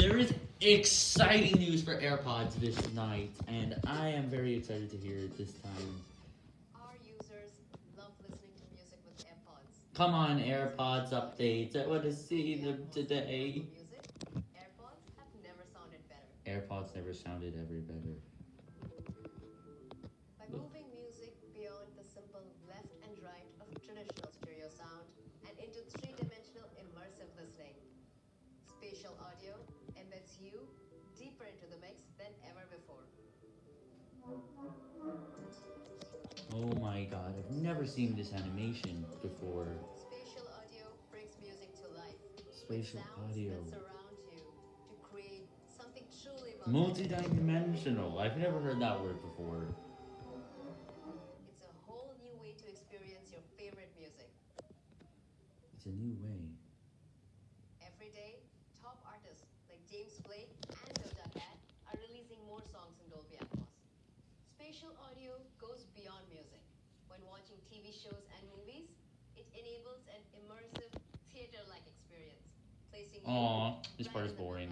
There is exciting news for AirPods this night, and I am very excited to hear it this time. Our users love listening to music with AirPods. Come on, AirPods updates. I want to see them today. Music, AirPods have never sounded better. AirPods never sounded ever better. By moving music beyond the simple left and right of traditional stereo sound and into three-dimensional immersive listening, spatial audio you deeper into the mix than ever before. Oh my god, I've never seen this animation before. Spatial audio brings music to life. Spatial audio. that surround you to create something truly Multi-dimensional. I've never heard that word before. It's a whole new way to experience your favorite music. It's a new way. Every day, top artists like James Blake and Doja Cat are releasing more songs in Dolby Atmos. Spatial audio goes beyond music. When watching TV shows and movies, it enables an immersive theater-like experience, placing you this part is boring.